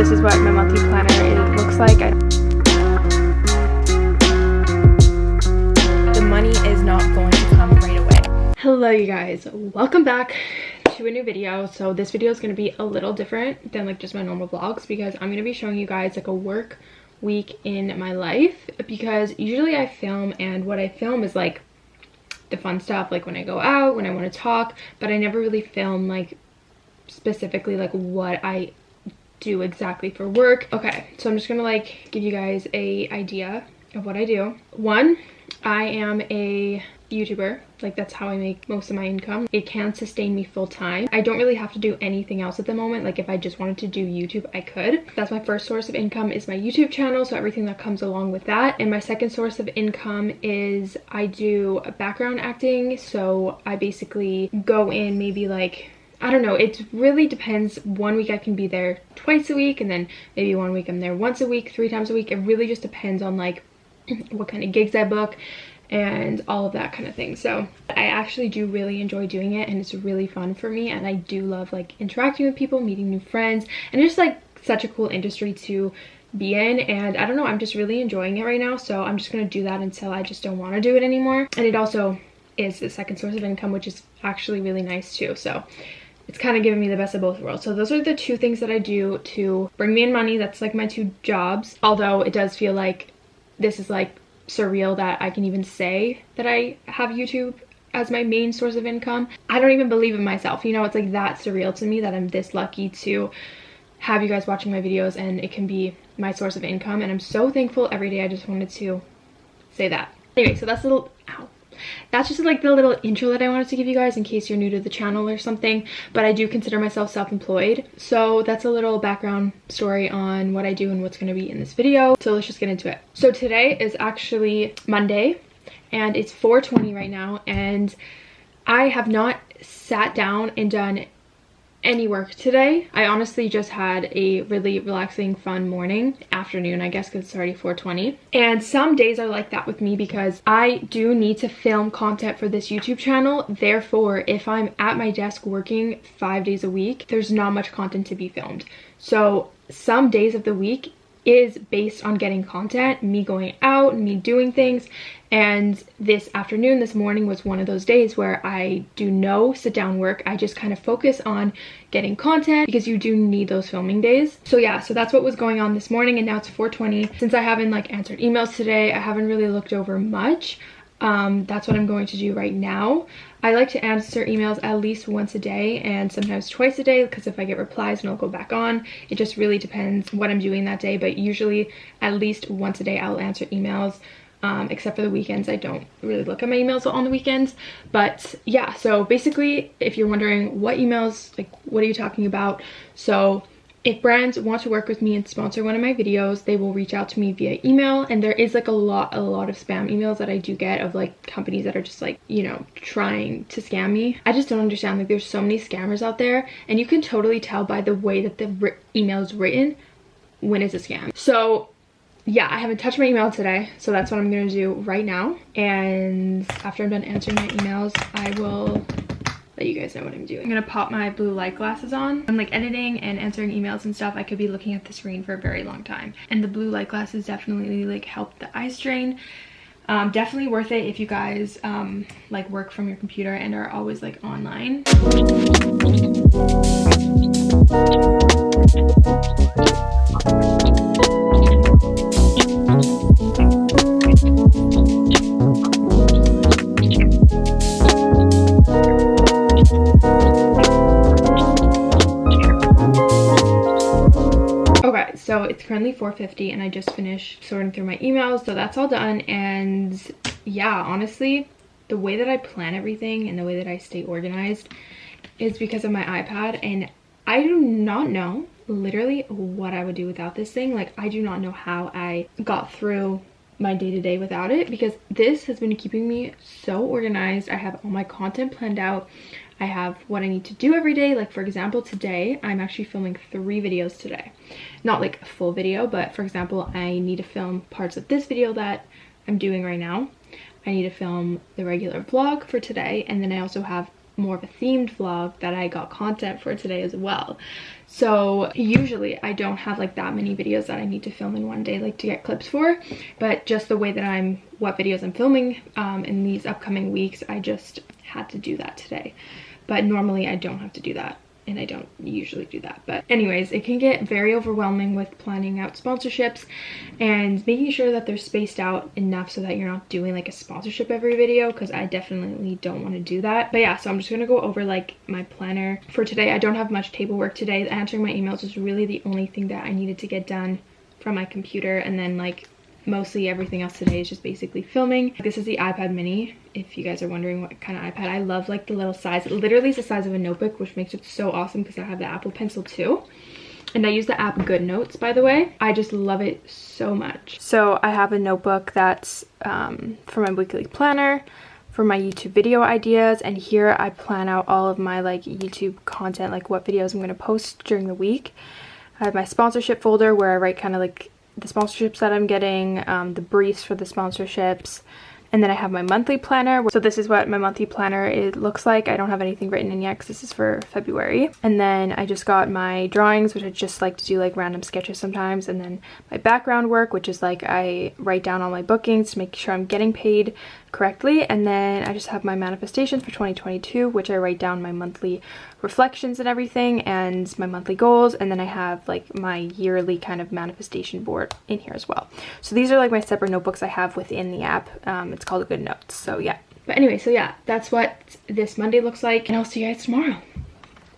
this is what my monthly planner looks like. I, the money is not going to come right away. Hello you guys, welcome back to a new video. So this video is going to be a little different than like just my normal vlogs because I'm going to be showing you guys like a work week in my life because usually I film and what I film is like the fun stuff like when I go out, when I want to talk, but I never really film like specifically like what I do exactly for work. Okay, so I'm just gonna like give you guys a idea of what I do. One, I am a YouTuber. Like that's how I make most of my income. It can sustain me full time. I don't really have to do anything else at the moment. Like if I just wanted to do YouTube, I could. That's my first source of income is my YouTube channel. So everything that comes along with that. And my second source of income is I do background acting. So I basically go in maybe like I don't know, it really depends. One week I can be there twice a week and then maybe one week I'm there once a week, three times a week. It really just depends on like what kind of gigs I book and all of that kind of thing. So I actually do really enjoy doing it and it's really fun for me and I do love like interacting with people, meeting new friends and it's like such a cool industry to be in and I don't know, I'm just really enjoying it right now. So I'm just to do that until I just don't want to do it anymore. And it also is the second source of income, which is actually really nice too. So it's kind of giving me the best of both worlds. So those are the two things that I do to bring me in money. That's like my two jobs. Although it does feel like this is like surreal that I can even say that I have YouTube as my main source of income. I don't even believe in myself. You know, it's like that surreal to me that I'm this lucky to have you guys watching my videos and it can be my source of income. And I'm so thankful every day. I just wanted to say that. Anyway, so that's a little, ow, that's just like the little intro that I wanted to give you guys in case you're new to the channel or something. But I do consider myself self-employed. So that's a little background story on what I do and what's going to be in this video. So let's just get into it. So today is actually Monday and it's 4.20 right now and I have not sat down and done any work today. I honestly just had a really relaxing, fun morning, afternoon, I guess, because it's already 4.20. And some days are like that with me because I do need to film content for this YouTube channel. Therefore, if I'm at my desk working five days a week, there's not much content to be filmed. So some days of the week is based on getting content, me going out, me doing things. And this afternoon, this morning was one of those days where I do no sit down work. I just kind of focus on getting content because you do need those filming days. So yeah, so that's what was going on this morning and now it's 4.20. Since I haven't like answered emails today, I haven't really looked over much. Um, that's what I'm going to do right now. I like to answer emails at least once a day and sometimes twice a day because if I get replies and I'll go back on. It just really depends what I'm doing that day, but usually at least once a day I'll answer emails. Um, except for the weekends. I don't really look at my emails on the weekends. But yeah, so basically, if you're wondering what emails, like what are you talking about? So if brands want to work with me and sponsor one of my videos they will reach out to me via email and there is like a lot a lot of spam emails that i do get of like companies that are just like you know trying to scam me. I just don't understand like there's so many scammers out there and you can totally tell by the way that the email is written when it's a scam. So yeah i haven't touched my email today so that's what i'm gonna do right now and after i'm done answering my emails i will let you guys know what I'm doing. I'm gonna pop my blue light glasses on. I'm like editing and answering emails and stuff. I could be looking at the screen for a very long time. And the blue light glasses definitely like help the eye strain. Um, definitely worth it if you guys um, like work from your computer and are always like online. 4.50 and I just finished sorting through my emails so that's all done. And yeah honestly the way that I plan everything and the way that I stay organized is because of my iPad and I do not know literally what I would do without this thing. Like I do not know how I got through my day-to-day -day without it because this has been keeping me so organized I have all my content planned out I have what I need to do every day. Like for example, today I'm actually filming three videos today. Not like a full video, but for example, I need to film parts of this video that I'm doing right now. I need to film the regular vlog for today. And then I also have more of a themed vlog that I got content for today as well. So usually I don't have like that many videos that I need to film in one day like to get clips for. But just the way that I'm, what videos I'm filming um, in these upcoming weeks, I just had to do that today. But normally I don't have to do that and I don't usually do that. But anyways, it can get very overwhelming with planning out sponsorships and making sure that they're spaced out enough so that you're not doing like a sponsorship every video because I definitely don't want to do that. But yeah, so I'm just going to go over like my planner for today. I don't have much table work today. Answering my emails is really the only thing that I needed to get done from my computer and then like mostly everything else today is just basically filming. This is the iPad mini, if you guys are wondering what kind of iPad. I love like the little size. It literally is the size of a notebook, which makes it so awesome because I have the Apple Pencil too. And I use the app GoodNotes, by the way. I just love it so much. So I have a notebook that's um, for my weekly planner, for my YouTube video ideas, and here I plan out all of my like YouTube content, like what videos I'm going to post during the week. I have my sponsorship folder where I write kind of like the sponsorships that I'm getting, um, the briefs for the sponsorships, and then I have my monthly planner. So this is what my monthly planner it looks like. I don't have anything written in yet because this is for February. And then I just got my drawings, which I just like to do like random sketches sometimes. And then my background work, which is like I write down all my bookings to make sure I'm getting paid correctly and then I just have my manifestations for 2022 which I write down my monthly reflections and everything and my monthly goals and then I have like my yearly kind of manifestation board in here as well. So these are like my separate notebooks I have within the app. Um, it's called good notes so yeah. But anyway so yeah that's what this Monday looks like and I'll see you guys tomorrow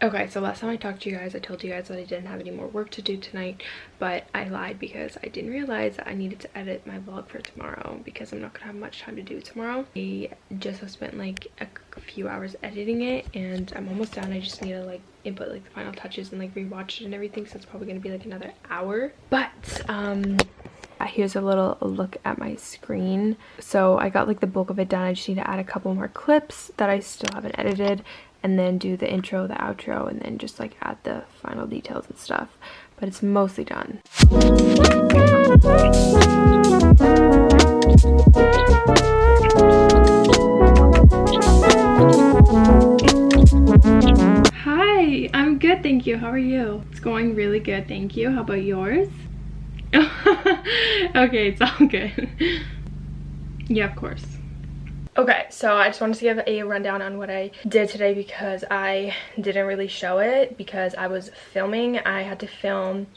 Okay, so last time I talked to you guys, I told you guys that I didn't have any more work to do tonight, but I lied because I didn't realize that I needed to edit my vlog for tomorrow because I'm not gonna have much time to do tomorrow. I just have spent like a few hours editing it and I'm almost done. I just need to like input like the final touches and like rewatch it and everything, so it's probably gonna be like another hour. But, um, here's a little look at my screen so i got like the bulk of it done i just need to add a couple more clips that i still haven't edited and then do the intro, the outro, and then just like add the final details and stuff. But it's mostly done. Hi, I'm good, thank you. How are you? It's going really good, thank you. How about yours? okay, it's all good. yeah, of course. Okay, so I just wanted to give a rundown on what I did today because I didn't really show it because I was filming. I had to film,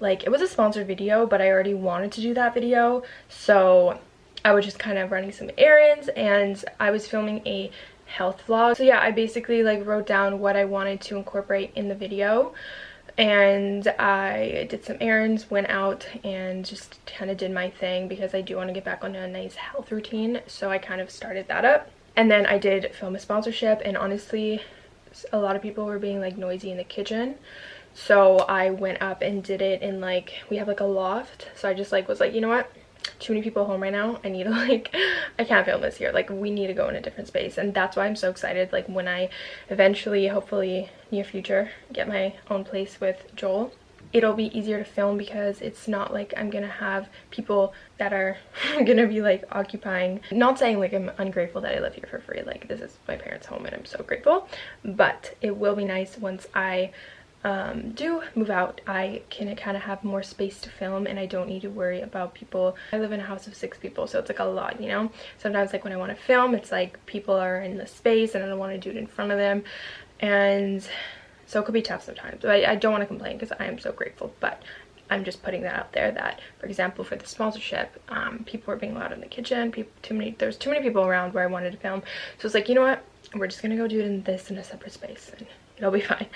like, it was a sponsored video, but I already wanted to do that video. So I was just kind of running some errands and I was filming a health vlog. So yeah, I basically like wrote down what I wanted to incorporate in the video and I did some errands, went out and just kind of did my thing because I do want to get back on a nice health routine. So I kind of started that up. And then I did film a sponsorship and honestly, a lot of people were being like noisy in the kitchen. So I went up and did it in like, we have like a loft. So I just like was like, you know what? Too many people home right now. I need to like i can't film this here. Like we need to go in a different space. And that's why i'm so excited like when i eventually hopefully near future get my own place with joel. It'll be easier to film because it's not like I'm gonna have people that are gonna be like occupying. Not saying like I'm ungrateful that I live here for free. Like this is my parents home and I'm so grateful. But it will be nice once I um, do move out, I can kind of have more space to film and I don't need to worry about people. I live in a house of six people, so it's like a lot, you know? Sometimes like when I want to film, it's like people are in the space and I don't want to do it in front of them. And so it could be tough sometimes. But I, I don't want to complain because I am so grateful. But I'm just putting that out there that, for example, for the sponsorship, um, people were being loud in the kitchen. People, too many, there's too many people around where I wanted to film. So it's like, you know what? We're just gonna go do it in this in a separate space. And it'll be fine.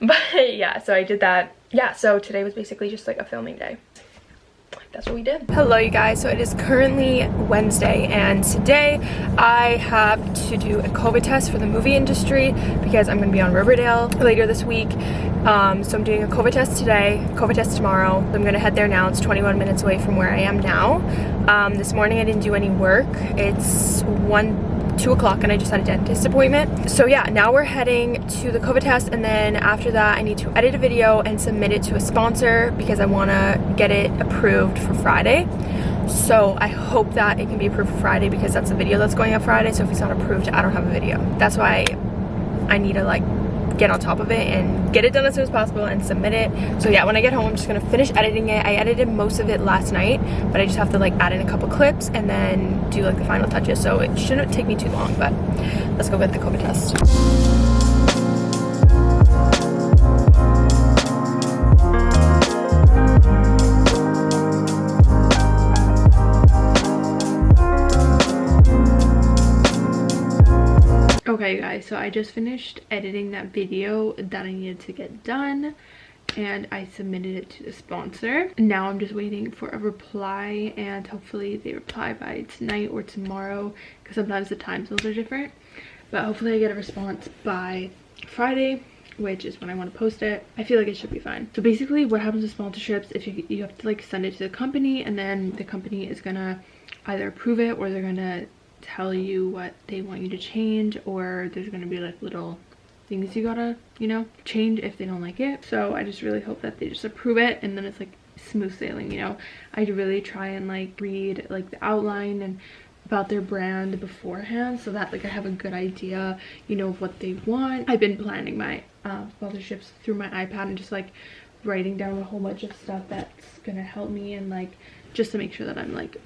But yeah so i did that. Yeah so today was basically just like a filming day. That's what we did. Hello you guys. So it is currently wednesday and today i have to do a covid test for the movie industry because i'm going to be on riverdale later this week. Um, so i'm doing a covid test today covid test tomorrow. I'm going to head there now. It's 21 minutes away from where i am now. Um, this morning i didn't do any work. It's one 2 o'clock and I just had a dentist appointment. So yeah, now we're heading to the COVID test and then after that I need to edit a video and submit it to a sponsor because I want to get it approved for Friday. So I hope that it can be approved for Friday because that's the video that's going up Friday. So if it's not approved, I don't have a video. That's why I need to like get on top of it and get it done as soon as possible and submit it. So yeah when i get home i'm just gonna finish editing it. I edited most of it last night but i just have to like add in a couple clips and then do like the final touches. So it shouldn't take me too long but let's go get the covid test Okay guys, so I just finished editing that video that I needed to get done and I submitted it to the sponsor. Now I'm just waiting for a reply and hopefully they reply by tonight or tomorrow because sometimes the time zones are different. But hopefully I get a response by Friday which is when I want to post it. I feel like it should be fine. So basically what happens with sponsorships, if you, you have to like send it to the company and then the company is gonna either approve it or they're gonna tell you what they want you to change or there's gonna be like little things you gotta you know change if they don't like it. So i just really hope that they just approve it and then it's like smooth sailing you know? I really try and like read like the outline and about their brand beforehand so that like i have a good idea you know of what they want. I've been planning my uh, sponsorships through my ipad and just like writing down a whole bunch of stuff that's gonna help me and like just to make sure that i'm like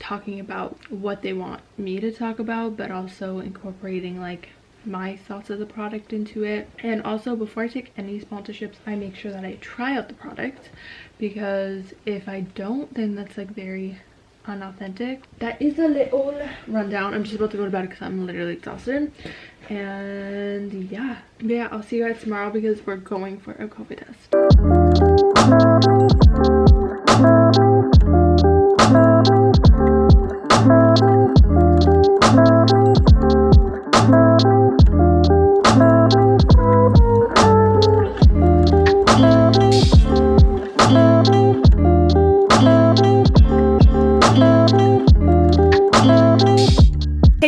talking about what they want me to talk about but also incorporating like my thoughts of the product into it. And also before i take any sponsorships i make sure that i try out the product because if i don't then that's like very unauthentic. That is a little rundown. I'm just about to go to bed because i'm literally exhausted. And yeah. Yeah i'll see you guys tomorrow because we're going for a covid test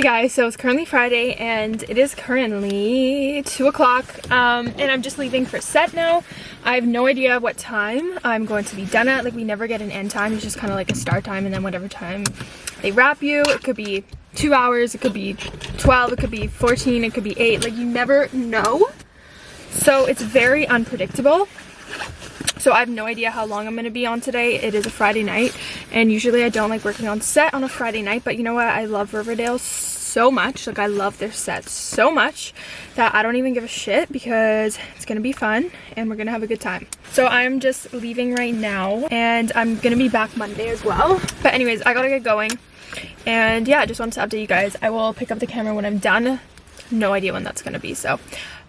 guys so it's currently friday and it is currently two o'clock um, and i'm just leaving for set now. I have no idea what time i'm going to be done at. Like we never get an end time. It's just kind of like a start time and then whatever time they wrap you it could be two hours it could be 12 it could be 14 it could be 8 like you never know. So it's very unpredictable so I have no idea how long I'm going to be on today. It is a Friday night and usually I don't like working on set on a Friday night but you know what? I love Riverdale so much. Like I love their set so much that I don't even give a shit because it's gonna be fun and we're gonna have a good time. So I'm just leaving right now and I'm gonna be back Monday as well. But anyways, I gotta get going. And yeah, I just wanted to update you guys. I will pick up the camera when I'm done. No idea when that's gonna be. So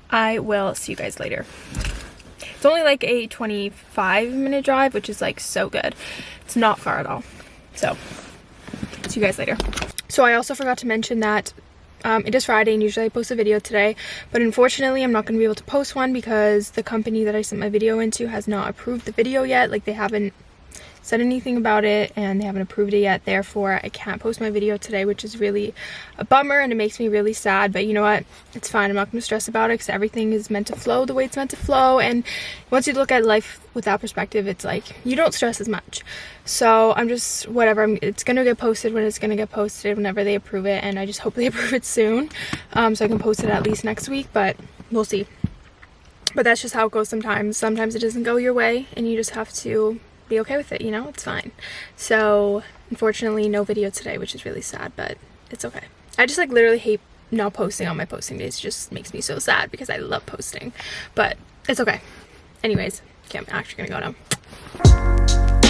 I will see you guys later. It's only like a 25 minute drive, which is like so good. It's not far at all. So see you guys later. So I also forgot to mention that um, it is Friday and usually I post a video today but unfortunately I'm not going to be able to post one because the company that I sent my video into has not approved the video yet like they haven't said anything about it and they haven't approved it yet therefore I can't post my video today which is really a bummer and it makes me really sad but you know what? It's fine. I'm not to stress about it because everything is meant to flow the way it's meant to flow and once you look at life with that perspective it's like you don't stress as much. So I'm just whatever I'm, it's gonna get posted when it's gonna get posted whenever they approve it and I just hope they approve it soon um, so I can post it at least next week but we'll see. But that's just how it goes sometimes. Sometimes it doesn't go your way and you just have to be okay with it, you know? It's fine. So, unfortunately, no video today, which is really sad, but it's okay. I just, like, literally hate not posting on my posting days. It just makes me so sad because I love posting. But it's okay. Anyways, okay, I'm actually gonna go now.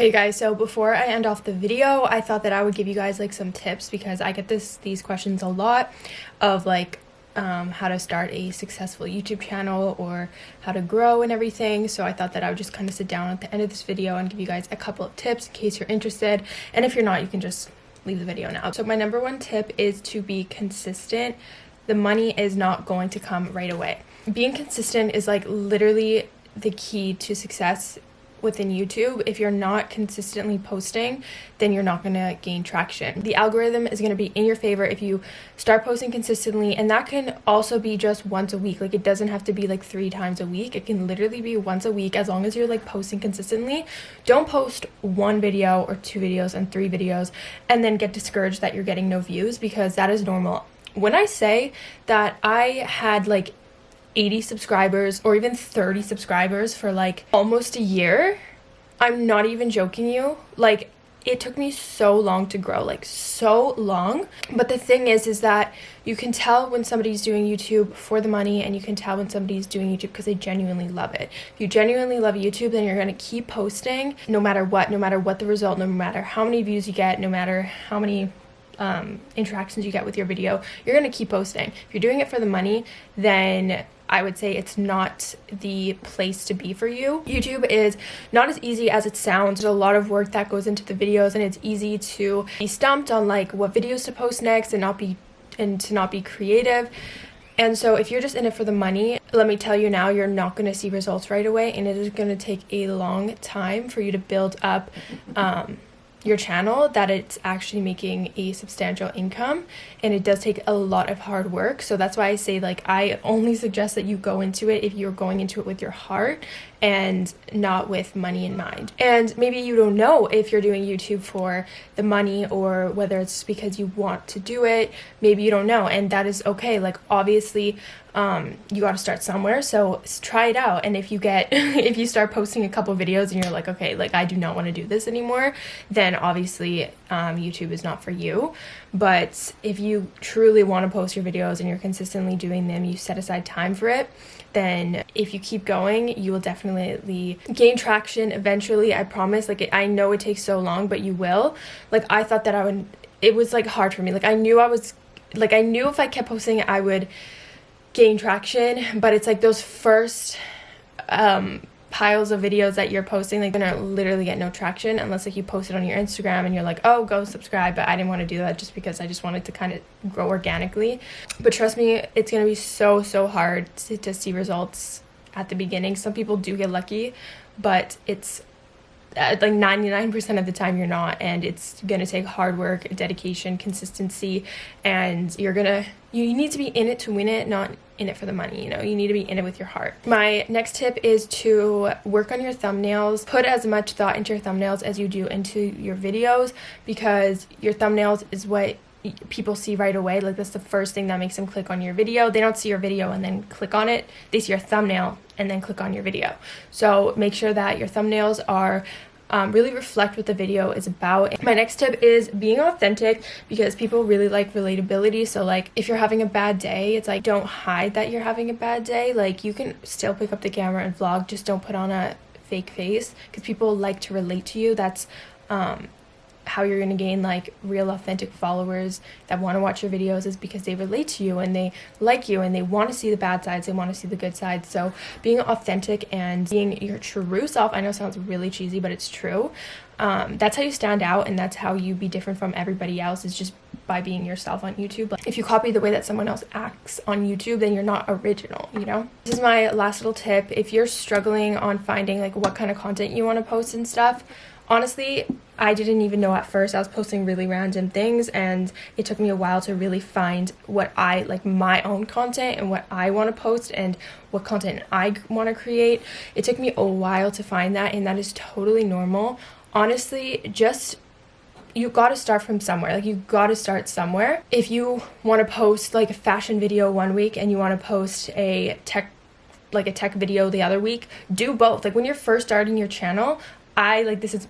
Okay guys, so before I end off the video, I thought that I would give you guys like some tips because I get this these questions a lot of like um, how to start a successful YouTube channel or how to grow and everything. So I thought that I would just kind of sit down at the end of this video and give you guys a couple of tips in case you're interested. And if you're not, you can just leave the video now. So my number one tip is to be consistent. The money is not going to come right away. Being consistent is like literally the key to success within YouTube. If you're not consistently posting, then you're not going to gain traction. The algorithm is going to be in your favor if you start posting consistently, and that can also be just once a week. Like it doesn't have to be like three times a week. It can literally be once a week as long as you're like posting consistently. Don't post one video or two videos and three videos and then get discouraged that you're getting no views because that is normal. When I say that I had like 80 subscribers or even 30 subscribers for like almost a year. I'm not even joking you. Like it took me so long to grow, like so long. But the thing is is that you can tell when somebody's doing YouTube for the money and you can tell when somebody's doing YouTube because they genuinely love it. If you genuinely love YouTube, then you're going to keep posting no matter what, no matter what the result, no matter how many views you get, no matter how many um, interactions you get with your video, you're going to keep posting. If you're doing it for the money, then I would say it's not the place to be for you. YouTube is not as easy as it sounds. There's a lot of work that goes into the videos and it's easy to be stumped on like what videos to post next and not be and to not be creative. And so if you're just in it for the money, let me tell you now, you're not going to see results right away and it is going to take a long time for you to build up um, your channel that it's actually making a substantial income and it does take a lot of hard work so that's why i say like i only suggest that you go into it if you're going into it with your heart and not with money in mind. And maybe you don't know if you're doing YouTube for the money or whether it's because you want to do it. Maybe you don't know, and that is okay. Like, obviously, um, you got to start somewhere. So try it out. And if you get, if you start posting a couple videos and you're like, okay, like I do not want to do this anymore, then obviously um, YouTube is not for you. But if you truly want to post your videos and you're consistently doing them, you set aside time for it, then if you keep going, you will definitely gain traction eventually. I promise. Like, I know it takes so long, but you will. Like, I thought that I would, it was like hard for me. Like, I knew I was, like, I knew if I kept posting, I would gain traction, but it's like those first, um, piles of videos that you're posting like gonna literally get no traction unless like you post it on your instagram and you're like oh go subscribe but i didn't want to do that just because i just wanted to kind of grow organically. But trust me it's gonna be so so hard to, to see results at the beginning. Some people do get lucky but it's Uh, like 99% of the time you're not and it's going to take hard work dedication consistency and you're going to you need to be in it to win it not in it for the money you know? You need to be in it with your heart. My next tip is to work on your thumbnails. Put as much thought into your thumbnails as you do into your videos because your thumbnails is what people see right away like that's the first thing that makes them click on your video they don't see your video and then click on it they see your thumbnail and then click on your video so make sure that your thumbnails are um, really reflect what the video is about. My next tip is being authentic because people really like relatability. So like if you're having a bad day, it's like don't hide that you're having a bad day. Like you can still pick up the camera and vlog, just don't put on a fake face because people like to relate to you. That's um, how you're going to gain like real authentic followers that want to watch your videos is because they relate to you and they like you and they want to see the bad sides they want to see the good sides so being authentic and being your true self i know sounds really cheesy but it's true um, that's how you stand out and that's how you be different from everybody else is just by being yourself on YouTube. Like if you copy the way that someone else acts on YouTube, then you're not original, you know? This is my last little tip. If you're struggling on finding like what kind of content you want to post and stuff, honestly, I didn't even know at first. I was posting really random things and it took me a while to really find what I like my own content and what I want to post and what content I want to create. It took me a while to find that and that is totally normal. Honestly, just you got to start from somewhere. Like you got to start somewhere. If you want to post like a fashion video one week and you want to post a tech like a tech video the other week, do both. Like when you're first starting your channel, I like this is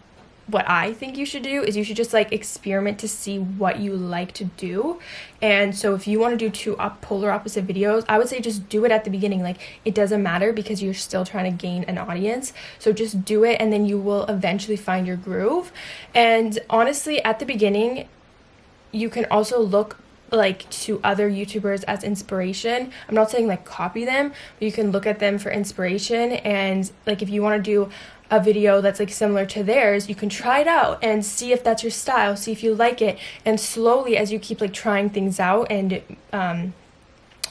what I think you should do is you should just like experiment to see what you like to do. And so if you want to do two up polar opposite videos, I would say just do it at the beginning. Like it doesn't matter because you're still trying to gain an audience. So just do it and then you will eventually find your groove. And honestly, at the beginning, you can also look like to other youtubers as inspiration i'm not saying like copy them but you can look at them for inspiration and like if you want to do a video that's like similar to theirs, you can try it out and see if that's your style, see if you like it. And slowly, as you keep like trying things out and um,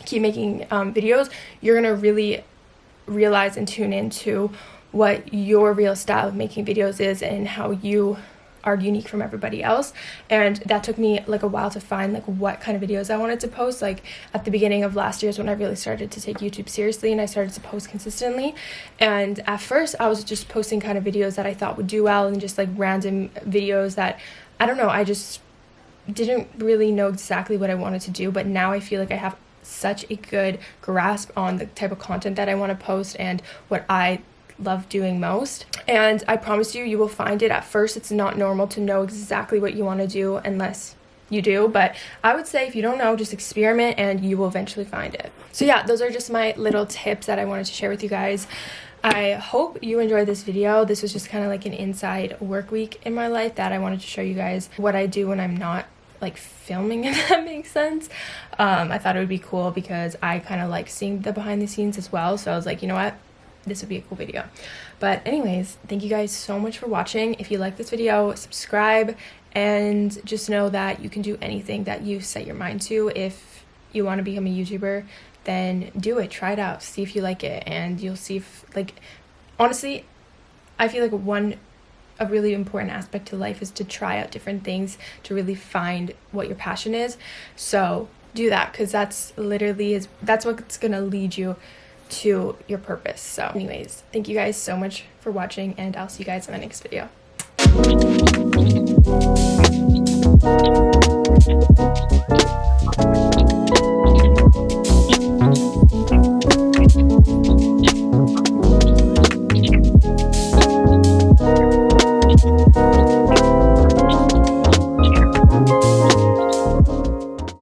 keep making um, videos, you're gonna really realize and tune into what your real style of making videos is and how you are unique from everybody else. And that took me like a while to find like what kind of videos I wanted to post. Like at the beginning of last year is when I really started to take YouTube seriously and I started to post consistently. And at first I was just posting kind of videos that I thought would do well and just like random videos that I don't know I just didn't really know exactly what I wanted to do. But now I feel like I have such a good grasp on the type of content that I want to post and what I love doing most. And I promise you, you will find it. At first, it's not normal to know exactly what you want to do unless you do. But i would say if you don't know just experiment and you will eventually find it. So yeah those are just my little tips that i wanted to share with you guys. I hope you enjoyed this video. This was just kind of like an inside work week in my life that i wanted to show you guys what i do when i'm not like filming if that makes sense. Um, i thought it would be cool because i kind of like seeing the behind the scenes as well. So i was like you know what this would be a cool video. But anyways thank you guys so much for watching. If you like this video subscribe and just know that you can do anything that you set your mind to. If you want to become a youtuber then do it. Try it out. See if you like it and you'll see if like honestly i feel like one a really important aspect to life is to try out different things to really find what your passion is. So do that because that's literally is that's what's gonna lead you to your purpose. So anyways, thank you guys so much for watching and I'll see you guys in my next video.